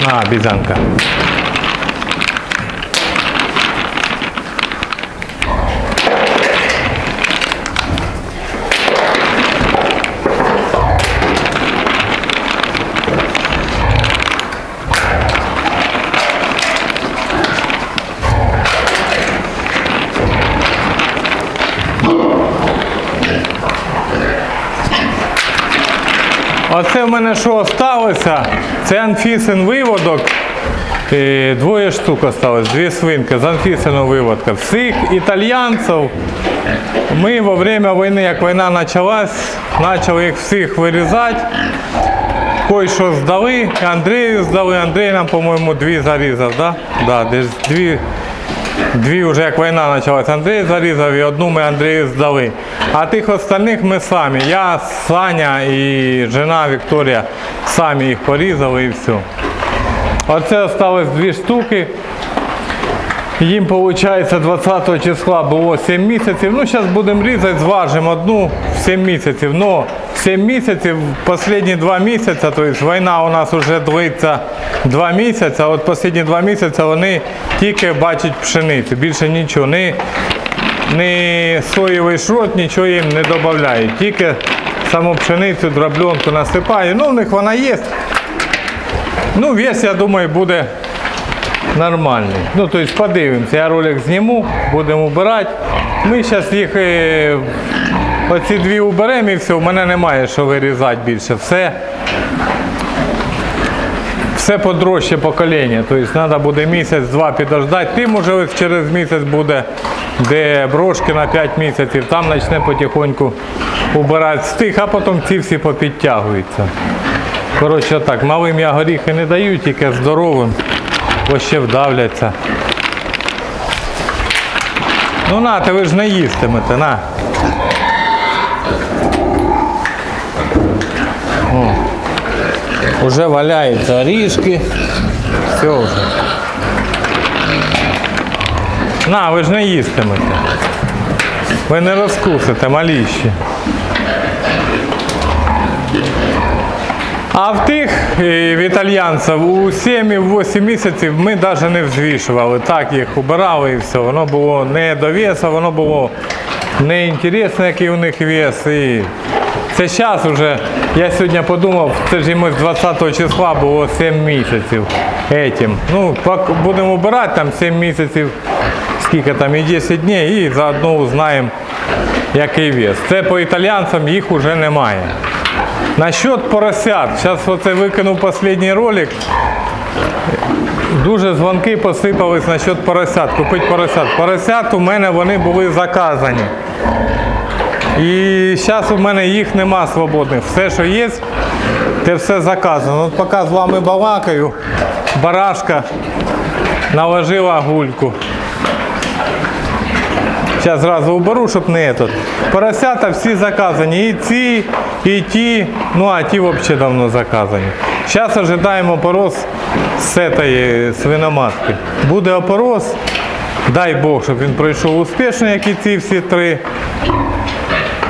На, бізанка. Оце в мене що сталося? Це анфісин виводок. Е, Двоє штук осталось, дві свинки з анфісиного виводка. Всіх італьянців ми во время війни, як війна почалась, почали їх всіх вирізати. Кой що здали, Андрію здали, Андрій нам, по-моєму, дві зарізав, да? Да, десь дві, дві вже як війна почалася, Андрій зарізав і одну ми Андрію здали. А тих остальних ми самі. Я, Саня і жена Вікторія самі їх порізали і все. Оце залишилось дві штуки. Їм, виходить, 20 числа було 7 місяців. Ну, зараз будемо різати, зважимо одну в 7 місяців. Но 7 місяців, останні 2 місяці, тобто війна у нас вже длиться 2 місяці, а от останні 2 місяці вони тільки бачать пшеницю, більше нічого. Ні, ні соєвий шрот, нічого їм не додають. Тільки саму пшеницю, дробленку насипаю. Ну, в них вона є. Ну, вес, я думаю, буде нормальний. Ну, тобто подивимося, я ролик зніму, будемо убирати. Ми зараз їх е, оці дві уберемо і все, в мене немає що вирізати більше. Все, все подрожче покоління. Тобто треба буде місяць-два підождати. Тим уже ось через місяць буде, де брошки на 5 місяців, там почне потихоньку убирати з тих, а потім ці всі попідтягуються. Коротше так, малим я горіхи не даю, тільки здоровим, ще вдавляться. Ну на, ти ви ж не їстимете, на. О, уже валяються орішки. Все вже. На, ви ж не їстимете. Ви не розкусите, маліші. А в тих е, в італьянців у 7-8 місяців ми навіть не взвішували. Так їх убирали і все. Воно було не до весу, воно було не інтересно, який у них вес. І це зараз вже, я сьогодні подумав, це ж йому з 20 числа було 7 місяців. Етім. Ну, будемо убирати там 7 місяців, скільки там і 10 днів, і заодно узнаємо, який вес. Це по італійцям їх вже немає. Насчет поросят. Зараз оце викинув останній ролик. Дуже дзвонки посипались насчет поросят. Купити поросят. Поросят у мене вони були заказані. І зараз у мене їх нема свободних. Все, що є, це все заказано. От поки з вами балакаю, барашка наложила гульку. Зараз зразу уберу, щоб не этот. Поросята всі заказані. І ці, і ті. Ну а ті взагалі давно заказані. Зараз ожидаємо опорос з цієї свиноматки. Буде опорос. Дай Бог, щоб він пройшов успішно, як і ці всі три.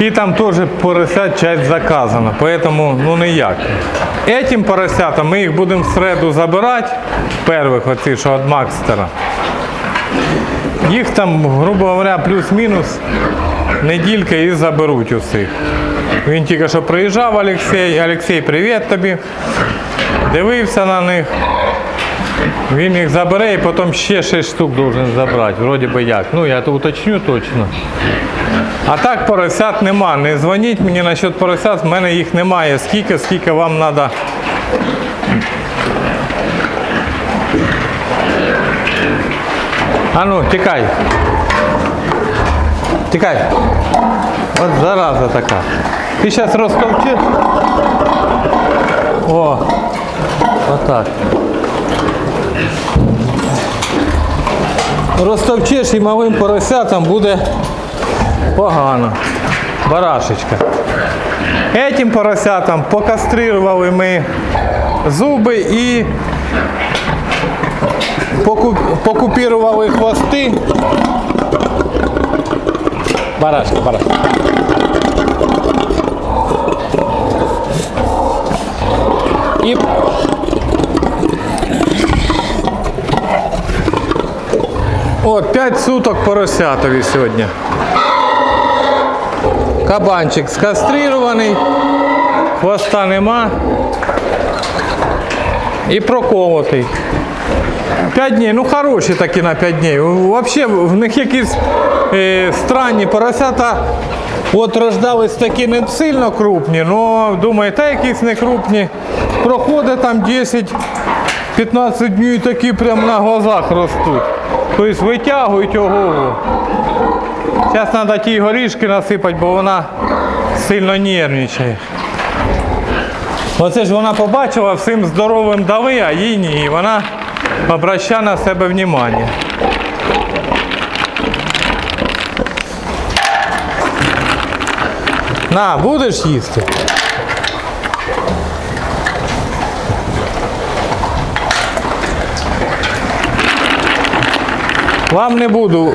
І там теж поросят часть заказана, поэтому ну ніяк. Этим поросятам ми їх будемо в середу забирати, перших оці, що від Макстера. Їх там, грубо говоря, плюс-мінус неділька і заберуть усіх. Він тільки що приїжджав Олексій. Олексій, привіт тобі. Дивився на них. Він їх забере і потім ще 6 штук должен забрати. Вроді би як. Ну я то уточню точно. А так поросят нема. Не дзвоніть мені насчет поросят, в мене їх немає. Скільки, скільки вам треба. А ну, тікай. Тікай. От зараза така. Ти зараз розтовчиш. О, отак. Розтовчиш і малим поросятам буде погано. Барашечка. Этим поросятам покастрирували ми зуби і покупірували хвости. Барашка, барашка. І... О, 5 суток поросятові сьогодні. Кабанчик скастрирований, хвоста нема. І проколотий. 5 днів, ну хороші такі на 5 днів. Взагалі в них якісь е, странні поросята От рождались такі не сильно крупні, але думаю, та якісь не крупні. Проходить там 10-15 днів і такі прямо на глазах ростуть. Тобто витягують ого. Зараз треба ті горішки насипати, бо вона сильно нервничає. Оце ж вона побачила всім здоровим дали, а їй ні. І вона обращає на себе внимання. На, будеш їсти? Вам не буду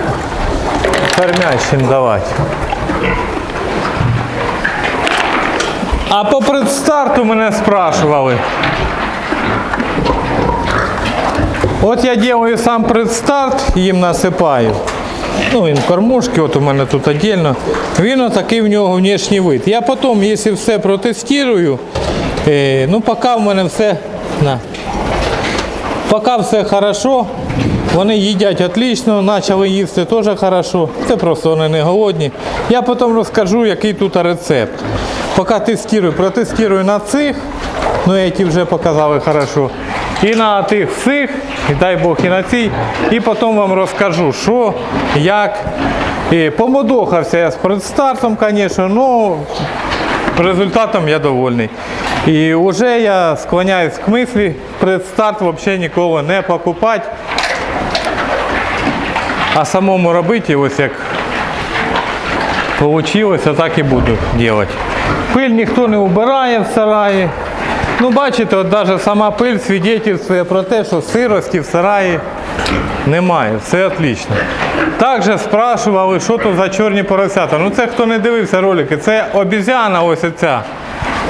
кормящим давати. А по предстарту мене спрашивали. От я делаю сам предстарт, їм насипаю. Ну, він кормушки, от у мене тут віддільно. Він отакий в нього внешній вид. Я потім, якщо все протестую, е, ну поки в мене все. На. Поки все хорошо, вони їдять отлично, почали їсти теж хорошо. Це просто вони не голодні. Я потім розкажу, який тут рецепт. Поки тестую, протестую на цих, ну я ті вже показали хорошо. І на тих всіх, і дай Бог, і на цій. І потім вам розкажу, що, як. І помодохався я з предстартом, звісно, але результатом я довольний. І вже я склоняюсь к мислі, предстарт взагалі ніколи не покупати, а самому робити, ось як вийшло, так і буду робити. Пиль ніхто не убирає в сараї. Ну, бачите, от навіть сама пиль свідчить про те, що сирості в сараї немає, все отлично. Також спрашували, що то за чорні поросята. Ну це хто не дивився ролики, це обізяна ось ця.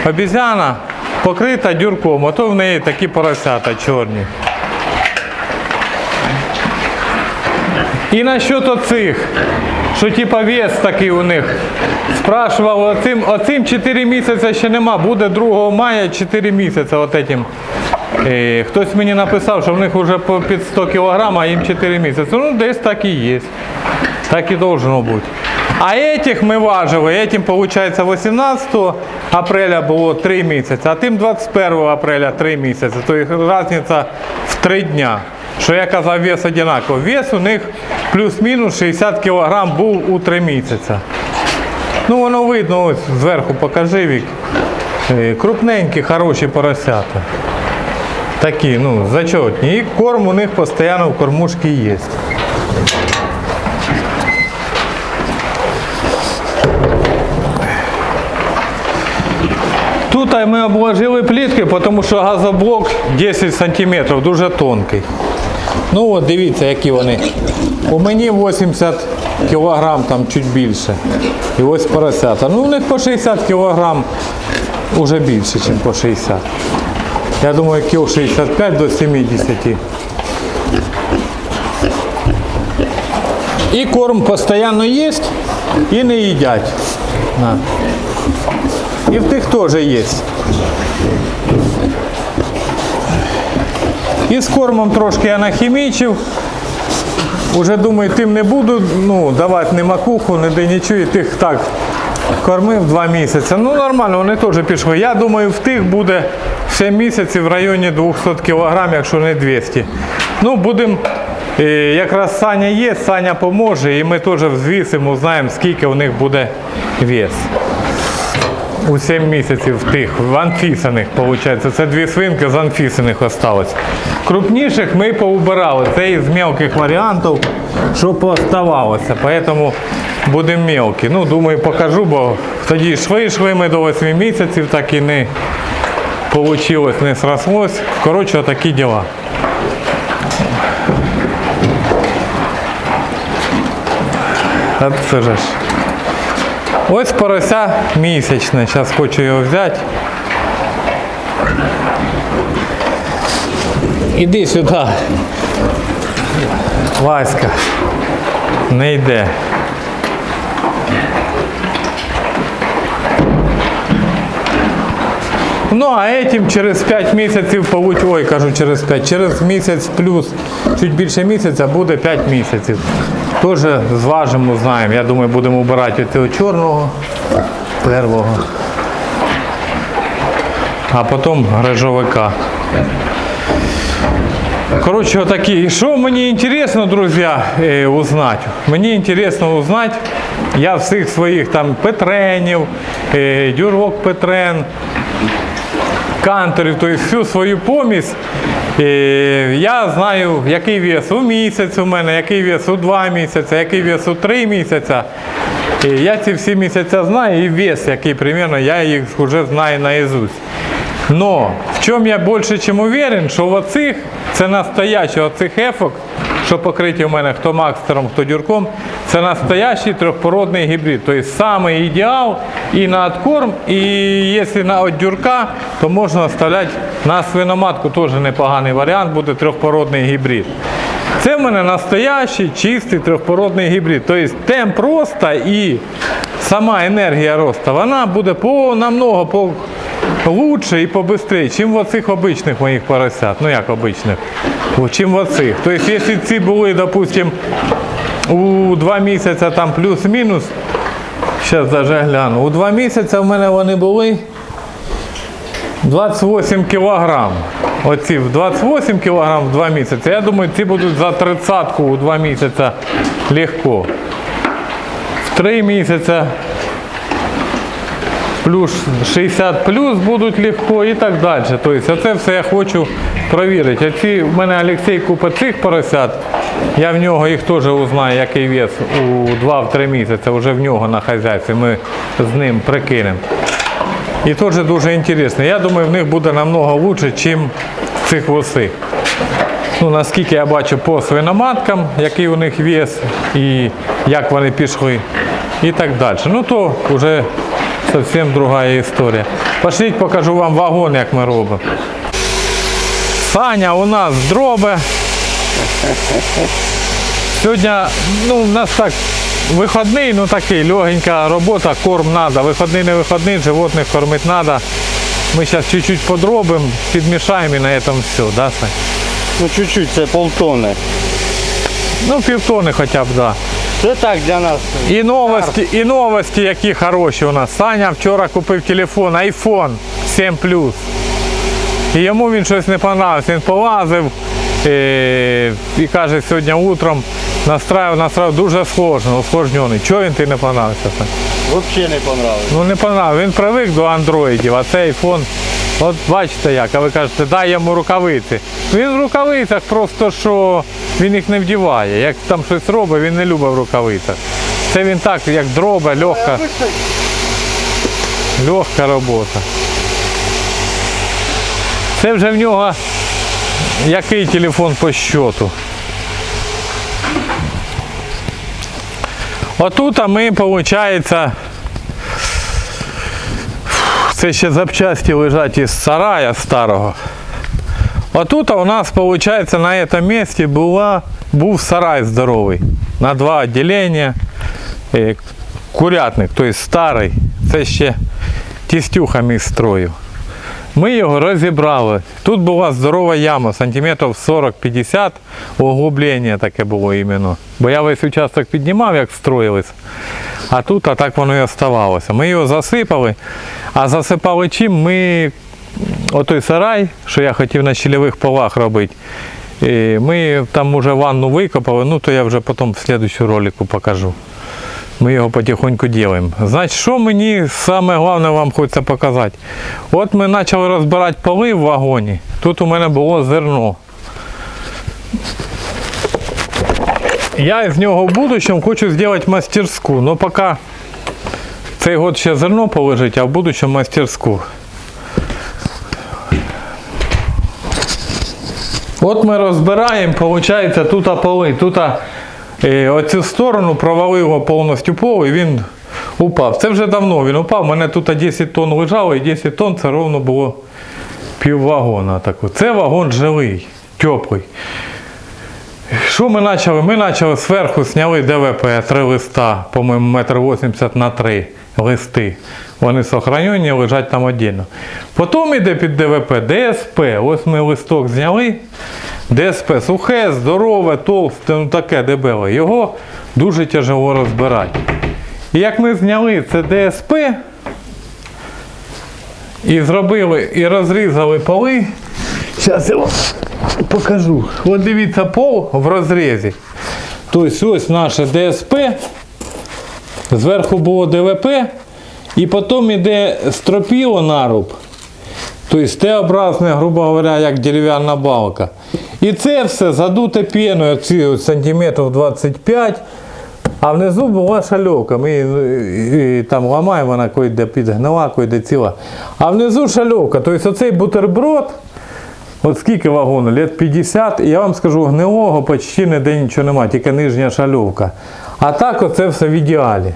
Обізяна покрита дюрком, ото в неї такі поросята чорні. І насчет оцих, що типа вес такий у них. Спрашував, оцим, оцим 4 місяці ще нема, буде 2 мая 4 місяці от этим. І хтось мені написав, що в них вже під 100 кг, а їм 4 місяці. Ну, десь так і є. Так і должно бути. А этих ми важили, этим получается 18 апреля було 3 місяці, а тим 21 апреля 3 місяці. Тобто різниця в 3 дня. Що я казав, вес однаковий. Вес у них плюс-мінус 60 кг був у 3 місяці. Ну воно видно, ось зверху покажи вік. Е, Крупненькі, хороші поросята. Такі, ну, зачетні. І корм у них постійно в кормушці є. Тут ми обложили пліткою, тому що газоблок 10 см, дуже тонкий. Ну от дивіться, які вони. У мені 80 кг, там чуть більше. І ось поросята. Ну у них по 60 кг вже більше, ніж по 60. Я думаю, кіл 65 до 70. І корм постійно є і не їдять. На. І в тих теж є. І з кормом трошки я нахімічив. Уже думаю, тим не буду ну, давати ні макуху, ні де нічого, і тих так кормив два місяці. Ну нормально, вони теж пішли. Я думаю, в тих буде ще місяці в районі 200 кг, якщо не 200. Ну, будемо, е, якраз Саня є, Саня поможе, і ми теж взвісимо, знаємо, скільки у них буде вес. У 7 місяців тих, в анфісаних, виходить. Це дві свинки з анфісаних осталось. Крупніших ми поубирали. Це із мелких варіантів, що пооставалося. Тому будемо мелкі. Ну, думаю, покажу, бо тоді йшли ми до 8 місяців, так і не вийшло, не срослось. Коротше, такі діла. От це ж. Ось порося місячне, зараз хочу його взяти. Іди сюди. Васька. Не йде. Ну, а этим через 5 місяців получ... ой, кажу через 5, через місяць плюс чуть більше місяця буде 5 місяців. Теж зважимо, знаємо. Я думаю, будемо обирати цього чорного первого. А потім грижовика. Коротше, отакі. І що мені інтересно, друзі, е, узнати? Мені інтересно узнати, я всіх своїх там Петренів, е, Дюрок Петрен, канторів, тобто всю свою помість. Е, Я знаю, який вес у місяць у мене, який вес у два місяці, який вес у три місяці. І Я ці всі місяці знаю і вес, який примерно, я їх вже знаю наизусть. Но в чому я більше чим уверен, що оцих, це настояще, оцих ефок, що покриті у мене хто макстером, хто дюрком, це настоящий трьохпородний гібрид. Тобто самий ідеал і на откорм, і якщо на от дюрка, то можна оставляти на свиноматку, теж непоганий варіант, буде трьохпородний гібрид. Це в мене настоящий чистий трьохпородний гібрид. Тобто темп росту і сама енергія росту, вона буде по намного по лучше і побыстрее, чим в оцих обичних моїх поросят. Ну як обичних, чим в оцих. Тобто, якщо ці були, допустим, у два місяці там плюс-мінус, зараз даже гляну, у два місяці в мене вони були 28 кілограм. Оці в 28 кілограм в 2 місяці. Я думаю, ці будуть за 30 у 2 місяці легко. В 3 місяці плюс 60 плюс будуть легко і так далі. Тобто це все я хочу перевірити. Оці в мене Олексій купить цих поросят. Я в нього їх теж узнаю, який вес у 2-3 місяці, вже в нього на хазяйстві. Ми з ним прикинемо. І теж дуже інтересно. Я думаю, в них буде намного лучше, ніж цих восих. Ну, наскільки я бачу по свиноматкам, який у них вес і як вони пішли, і так далі. Ну то вже зовсім друга історія. Пошліть, покажу вам вагон, як ми робимо. Саня у нас дроби. Сьогодні ну, у нас так вихідний, ну такий, легенька робота, корм треба. Вихідний не вихідний, животних кормити треба. Ми зараз чуть-чуть подробимо, підмішаємо і на цьому все, да, Сань? Ну чуть-чуть, це полтони. Ну, півтони хоча б, да. Це так для нас. І новості, і новості, які хороші у нас. Саня вчора купив телефон iPhone 7 Plus. І йому він щось не понравився. Він полазив е, і каже, сьогодні утром настраював, настраював дуже сложно, усложнений. Чого він ти не понравився? Взагалі не понравилось. Ну не понравився. Він привик до андроїдів, а цей iPhone, от бачите як, а ви кажете, дай йому рукавиці. Він в рукавицях просто що він їх не вдіває. Як там щось робить, він не любить в рукавицях. Це він так, як дроба, легка, легка робота. Це вже в нього який телефон по щоту. Отут ми, виходить, це ще запчасті лежать із сарая старого. Отут у нас, виходить, на цьому місці була, був сарай здоровий. На два відділення. Е, Курятник, тобто старий. Це ще тістюха мій строїв. Ми його розібрали. Тут була здорова яма, сантиметрів 40-50, углублення таке було іменно. Бо я весь участок піднімав, як строїлись. А тут а так воно і оставалося. Ми його засипали, а засипали чим ми Отой сарай, що я хотів на щільових полах робити. і Ми там вже ванну викопали, ну то я вже потім в слідчому ролику покажу. Ми його потихоньку робимо. Значить, що мені саме головне вам хочеться показати? От ми почали розбирати поли в вагоні. Тут у мене було зерно. Я з нього в будущому хочу зробити мастерську. Ну поки цей год ще зерно полежить, а в будущому мастерську. От ми розбираємо, виходить, тут поли. Тут е, оцю сторону провалило повністю пол і він упав. Це вже давно він упав. У мене тут 10 тонн лежало і 10 тонн це ровно було пів вагона. Це вагон жилий, теплий. Що ми почали? Ми почали зверху зняли ДВП, три листа, по-моєму, метр 80 на 3 листи. Вони сохранені, лежать там отдельно. Потім йде під ДВП ДСП. Ось ми листок зняли. ДСП сухе, здорове, товсте, ну таке дебеле. Його дуже тяжело розбирати. І як ми зняли це ДСП і зробили, і розрізали поли, зараз я вам покажу. От дивіться пол в розрізі. Тобто ось наше ДСП, зверху було ДВП, і потім йде стропіло наруб. Тобто Т-образне, грубо говоря, як дерев'яна балка. І це все задуте піною, ці сантиметрів 25. А внизу була шальовка. Ми її, і, там ламаємо, вона койде підгнила, койде ціла. А внизу шальовка. Тобто оцей бутерброд, от скільки вагону? Лет 50, і я вам скажу, гнилого почти ніде нічого немає, тільки нижня шальовка. А так оце все в ідеалі.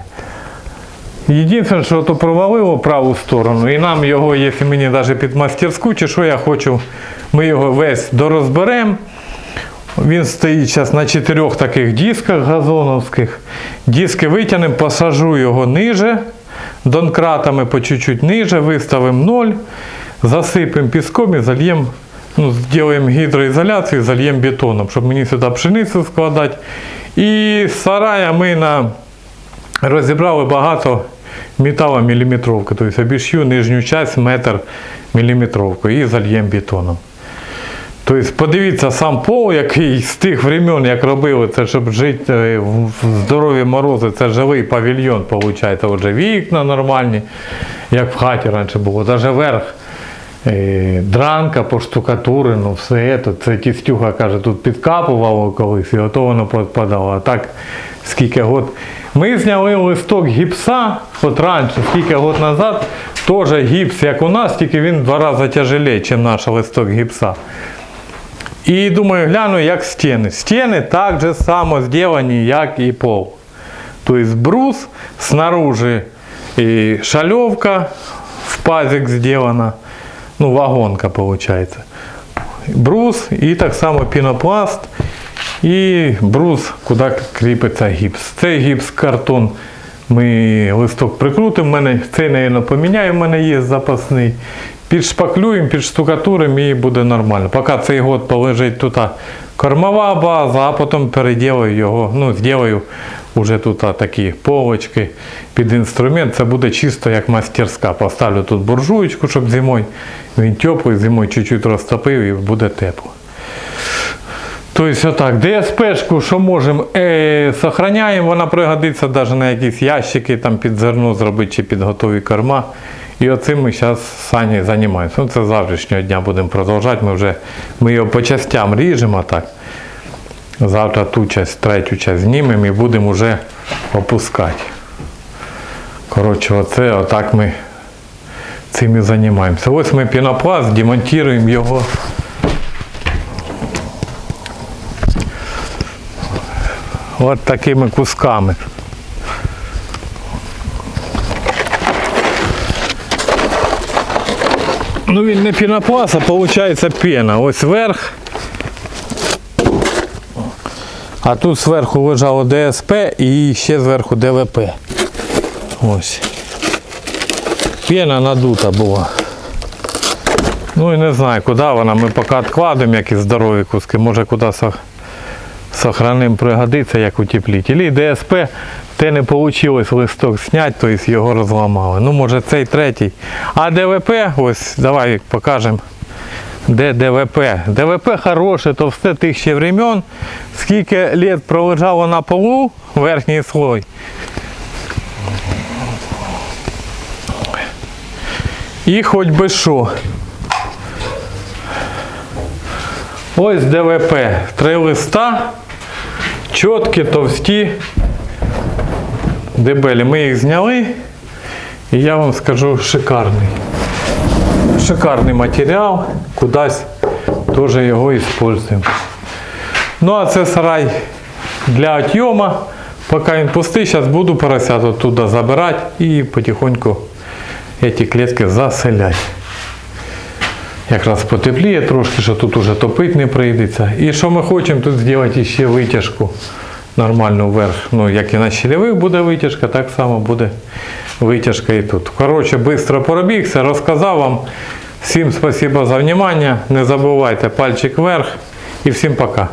Єдине, що то провалило праву сторону, і нам його, якщо мені навіть під мастерську, чи що я хочу, ми його весь дорозберемо. Він стоїть зараз на чотирьох таких дисках газоновських. Диски витягнемо, посажу його ниже, донкратами по чуть-чуть ниже, виставимо ноль, засипемо піском і зальємо, ну, зробимо гідроізоляцію, зальємо бетоном, щоб мені сюди пшеницю складати. І сарая ми на розібрали багато металоміліметровки, тобто обіш'ю нижню часть метр міліметровкою і зальємо бетоном. Тобто подивіться сам пол, який з тих времен, як робили це, щоб жити е, в здорові морози, це живий павільйон, виходить, вже вікна нормальні, як в хаті раніше було, навіть верх. е, Дранка поштукатурено, все це. Це тістюха каже, тут підкапувало колись і ото воно підпадало. А так скільки год. Ми зняли листок гіпса, от раніше, скільки год назад, теж гіпс, як у нас, тільки він два рази тяжелее, ніж наш листок гіпса. І думаю, гляну, як стіни. Стіни так же само зроблені, як і пол. Тобто брус, снаружи і шальовка в пазик зроблена, ну вагонка виходить. Брус і так само пінопласт і брус, куди кріпиться гіпс. Цей гіпс картон ми листок прикрутимо, мене цей, мабуть, поміняю, в мене є запасний. Підшпаклюємо, підштукатуримо і буде нормально. Поки цей год полежить тут кормова база, а потім переділаю його, ну, зроблю вже тут такі полочки під інструмент. Це буде чисто як мастерська. Поставлю тут буржуєчку, щоб зимою він теплий, зимою чуть-чуть розтопив і буде тепло. Тобто отак, ДСПшку, що можемо, е, сохраняємо, вона пригодиться навіть на якісь ящики там під зерно зробити чи під готові корма. І оцим ми зараз Сані займаємося. Ну, це завтрашнього дня будемо продовжувати. Ми вже ми його по частям ріжемо так. Завтра ту часть, третю часть знімемо і будемо вже опускати. Коротше, оце отак ми цим і займаємося. Ось ми пінопласт, демонтуємо його. От такими кусками. Ну він не пінопласт, а виходить пена. Ось верх. А тут зверху лежало ДСП і ще зверху ДВП. Ось. Пена надута була. Ну і не знаю, куди вона. Ми поки відкладемо якісь здорові куски, може куди сох- сохраним пригодиться як утеплитель. І ДСП те не вийшло листок зняти, тобто його розламали. Ну може цей третій. А ДВП, ось давай покажемо. Де ДВП? ДВП хороше, то все тих ще времен. Скільки літ пролежало на полу верхній слой. І хоч би що. Ось ДВП. Три листа. Чіткі, товсті, дебелі. Ми їх зняли. І я вам скажу шикарний. Шикарний матеріал. Кудись теж його використовуємо. Ну а це сарай для отйома. Поки він пустий, зараз буду поросят оттуда забирати і потихоньку ці клітки заселяти. Якраз потепліє трошки, що тут уже топити не прийдеться. І що ми хочемо тут зробити ще витяжку нормальну вверх. Ну, як і на щелевих буде витяжка, так само буде витяжка і тут. Коротше, швидко поробігся, розказав вам. Всім спасибо за внимание. Не забувайте пальчик вверх і всім пока.